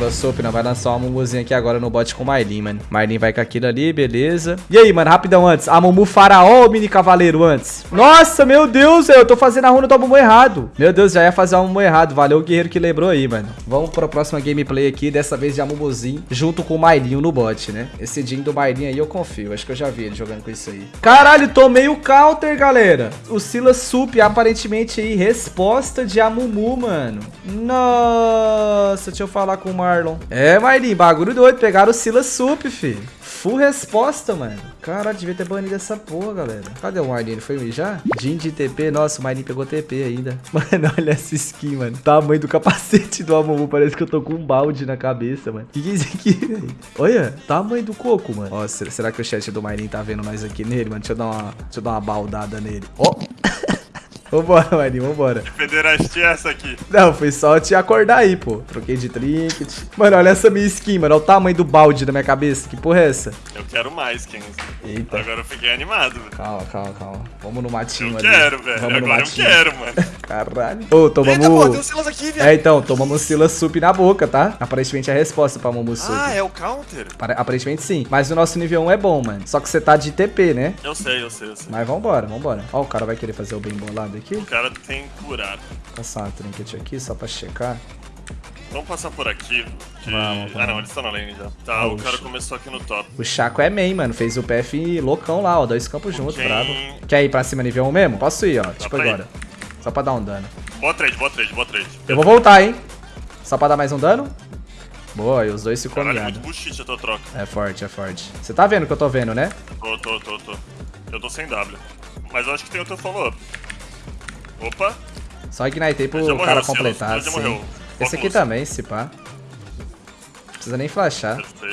Manda sopa, não. Vai lançar uma Mumuzinha aqui agora no bot com o Marlin, mano. Marlin vai com aquilo ali, beleza. E aí, mano, rapidão antes. A Mumu Faraó ou Mini Cavaleiro antes? Nossa, meu Deus, eu tô fazendo a runa do Mumu errado. Meu Deus, já ia fazer a Mumu errado. Valeu o guerreiro que lembrou aí, mano. Vamos pra próxima gameplay aqui, dessa vez de Amumuzinho, junto com o Mailinho no bot, né? Esse Jin do Mailinho aí eu confio. Acho que eu já vi ele jogando com isso aí. Caralho, tomei o counter, galera. O Silas Sup, aparentemente aí, resposta de Amumu, mano. Nossa, deixa eu falar com o Marlon. É, Mailinho, bagulho doido. Pegaram o Silas Sup, fi. Full resposta, mano. Caralho, devia ter banido essa porra, galera. Cadê o Marlin? Ele foi já? Jin de TP. Nossa, o Marlin pegou TP ainda. Mano, olha essa skin, mano. Tamanho do capacete do Amumu. Parece que eu tô com um balde na cabeça, mano. Que que é isso aqui, velho? Olha, tamanho do coco, mano. Ó, será que o chat do Marlin tá vendo nós aqui nele, mano? Deixa eu dar uma, deixa eu dar uma baldada nele. Ó. Oh. Vambora, Marinho, vambora. Que pederastia é essa aqui? Não, foi só te acordar aí, pô. Troquei de trinket. Mano, olha essa minha skin, mano. Olha o tamanho do balde da minha cabeça. Que porra é essa? Eu quero mais, Kens. Eita. Agora eu fiquei animado. Velho. Calma, calma, calma. Vamos no matinho eu ali. quero, velho. Vamos Agora eu quero, mano. Caralho. Ô, tomamos... Eita, pô, tem um Silas aqui, velho. É, então, tomamos Silas Sup na boca, tá? Aparentemente é a resposta pra Momo Sup. Ah, é o counter? Aparentemente sim. Mas o nosso nível 1 é bom, mano. Só que você tá de TP, né? Eu sei, eu sei, eu sei. Mas vambora, vambora. Ó, o cara vai querer fazer o bem bolado aqui. O cara tem curar. Passar uma trinket aqui só pra checar. Vamos passar por aqui. Que... Vamos, vamos. Ah, não, eles estão na lane já. Tá, o cara começou aqui no top. O Chaco é main, mano. Fez o PF loucão lá, ó. Dois campos juntos, Quem- brabo. Quer ir pra cima nível 1 mesmo? Posso ir, ó. tipo pra ir. Só pra dar um dano. Boa trade, boa trade, boa trade. Eu vou voltar, hein. Só pra dar mais um dano. Boa, e os dois tua troca. É forte, é forte. Você tá vendo o que eu tô vendo, né? Tô, tô, tô, tô. Eu tô sem W. Mas eu acho que tem outro follow-up. Opa, Só ignitei pro morreu, cara completar, sim. Esse aqui também, se pá. Precisa nem flashar. perfeito.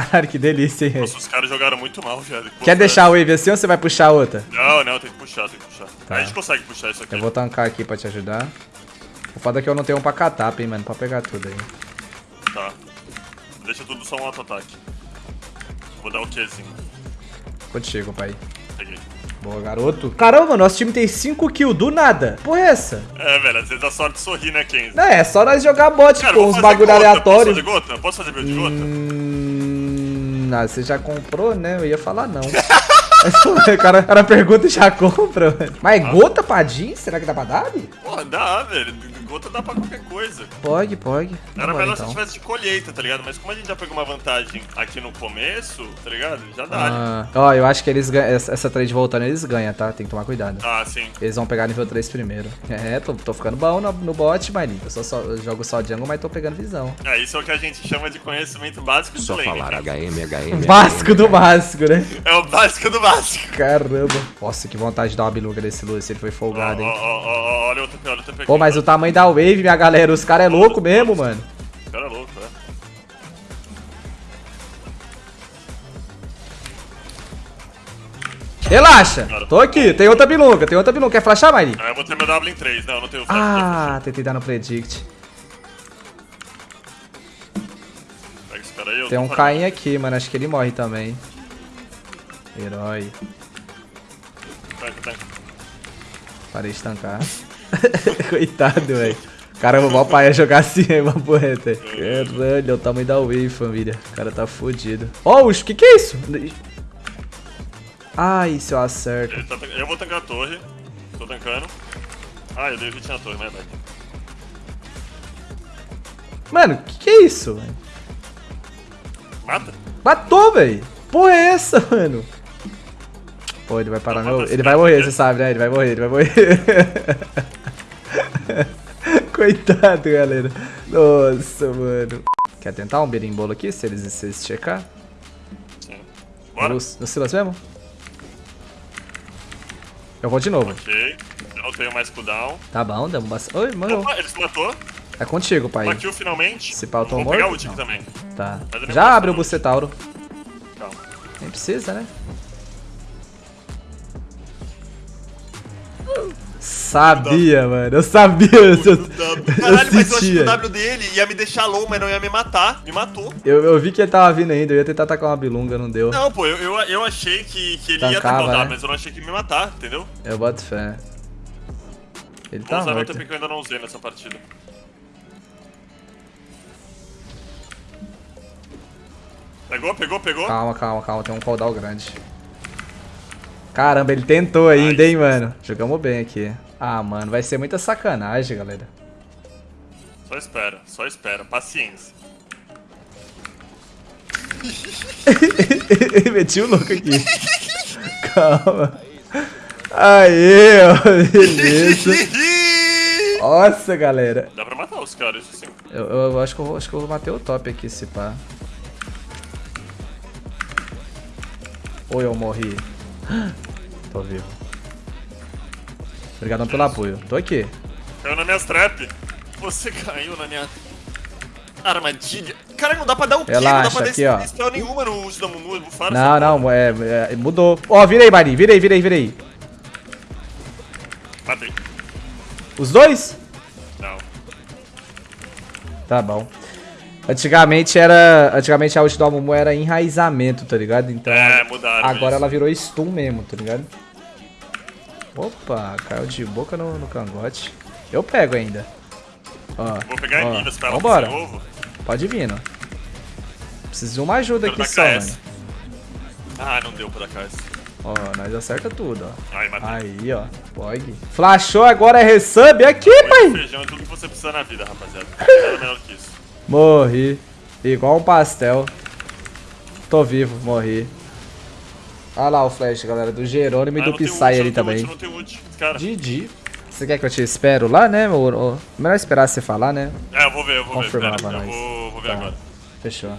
Caralho, que delícia, hein? Nossa, os caras jogaram muito mal, velho. Pô, Quer deixar a wave assim ou você vai puxar a outra? Não, não, tem que puxar, tem que puxar. Tá. A gente consegue puxar isso aqui. Eu vou tancar aqui pra te ajudar. O foda é que eu não tenho um pra catap, hein, mano, pra pegar tudo aí. Tá. Deixa tudo só um auto-ataque. Vou dar o Qzinho. Contigo, pai. Peguei. Boa, garoto. Caramba, nosso time tem 5 kills do nada. Porra é essa? É, velho, às vezes a sorte sorri, né, Kenzie? Não, é só nós jogar bot, Cara, pô, vou uns bagulho gota. aleatórios. Posso fazer gota? Posso fazer build de gota? Hum, ah, você já comprou, né? Eu ia falar não. o cara, o cara pergunta e já compra, mano. Mas gota pra Jean? Será que dá pra dar? Bi? Porra, dá, velho. Gota dá pra qualquer coisa. Pode, pode. Era melhor se então. tivesse de colheita, tá ligado? Mas como a gente já pegou uma vantagem aqui no começo, tá ligado? Já dá. né? Ah, ó, eu acho que eles ganham. Essa essa trade voltando, eles ganham, tá? Tem que tomar cuidado. Ah, sim. Eles vão pegar nível 3 primeiro. É, tô, tô ficando bom no, no bot, Marinho. Eu, só, só- eu jogo só jungle, mas tô pegando visão. É, isso é o que a gente chama de conhecimento básico de Só lane. falar. HM, HM. Básico do básico, né? É o básico do básico. Caramba. Nossa, que vontade de dar uma biluga desse Lúcio. Ele foi folgado, ó, hein? ó, ó, olha o TP, olha o TP. Pô, mas o tamanho da wave, minha galera, os caras é louco mesmo, mano. O cara é louco, é. Relaxa. Tô aqui. Tem outra bilunga, tem outra bilunga. Quer flashar, Marinho? Ah, eu vou ter meu W em 3. Não, eu não tenho flash. Ah, tentei dar no predict. Pega esse cara aí, eu Tem um. Caim aqui, mano. Acho que ele morre também. Herói. Tanca, tanca. Parei de tancar. Coitado, velho. Caramba, mó pai ia jogar assim, aí, uma poeta. Caralho, olha o tamanho da wave, família. O cara tá fodido. Ó, o que que é isso? Ai, se eu acerto. Tá Eu vou tancar a torre. Tô tancando. Ah, eu dei hit na torre, né, velho? Mano, que que é isso, velho? Mata? Matou, velho. Porra é essa, mano? Pô, ele vai parar meu... Ele vai morrer, você sabe, né? Ele vai morrer, ele vai morrer. Coitado, galera. Nossa, mano. Quer tentar um berimbolo aqui, se eles, se eles checar? Sim. Bora? No, no Silas mesmo? Eu vou de novo. Ok. Eu não tenho mais cooldown. Tá bom, damos bastante... Oi, morreu. Opa, ele se matou. É contigo, pai. Kill finalmente. Esse pau tô Vou morto? pegar o ult aqui também. Tá. Já abre o Bucetauro. Calma. Nem precisa, né? Sabia, mano. Eu sabia. Eu, eu, Caralho, mas eu achei o W dele ia me deixar low, mas não ia me matar. Me matou. Eu, eu vi que ele tava vindo ainda. Eu ia tentar atacar uma bilunga, não deu. Não, pô, eu, eu, eu achei que, que ele ia Tancava, atacar o W, né? mas eu não achei que ia me matar, entendeu? Eu boto fé. Ele Vou tá usar meu morto. TP que eu ainda não usei nessa partida. Pegou, pegou, pegou. Calma, calma, calma. Tem um cooldown grande. Caramba, ele tentou ainda, hein, mano. Jogamos bem aqui. Ah, mano, vai ser muita sacanagem, galera. Só espera, só espera. Paciência. Meti o louco aqui. Calma. Aê, ó, beleza. Nossa, galera. Dá pra matar os caras, isso sim. Eu, eu acho, que eu, vou- acho que eu bater o top aqui, se pá. Ou eu morri. Tô vivo. Obrigadão pelo apoio. Tô aqui. Caiu na minha trap. Você caiu na minha... Armadilha. Cara, não dá pra dar um kill, não Relaxa, dá pra dar aqui, ó. spell nenhuma no uso da Mumu. Bufaram Não, não, é, é, mudou. Ó, vira aí, Marinho. Vira aí, vira aí, vira aí. Matei. Os dois? Não. Tá bom. Antigamente era. Antigamente a ult do Amumu era enraizamento, tá ligado? Então. É, mudaram Agora isso. ela virou stun mesmo, tá ligado? Opa, caiu de boca no, no cangote. Eu pego ainda. Ó, Vou pegar ó, Minas pra ela Vambora, fazer ovo. pode vir, ó. Preciso de uma ajuda aqui só, KS. mano. Ah, não deu pra KS. Ó, nós acerta tudo, ó. Ai. Aí, ó. Pog. Flashou agora é resub aqui, pai. Feijão é tudo que você precisa na vida, rapaziada. Nada melhor que isso. Morri. Igual um pastel. Tô vivo, morri. Olha lá o flash, galera, do Jerônimo e Ah, do não tem Psy ult, ali também. ult, ult. Didi. Você quer que eu te espero lá, né? Ou, ou... Melhor esperar você falar, né? É, eu vou ver, eu vou ver. Confirmar pra eu nós. vou, vou ver Tá. agora. Fechou.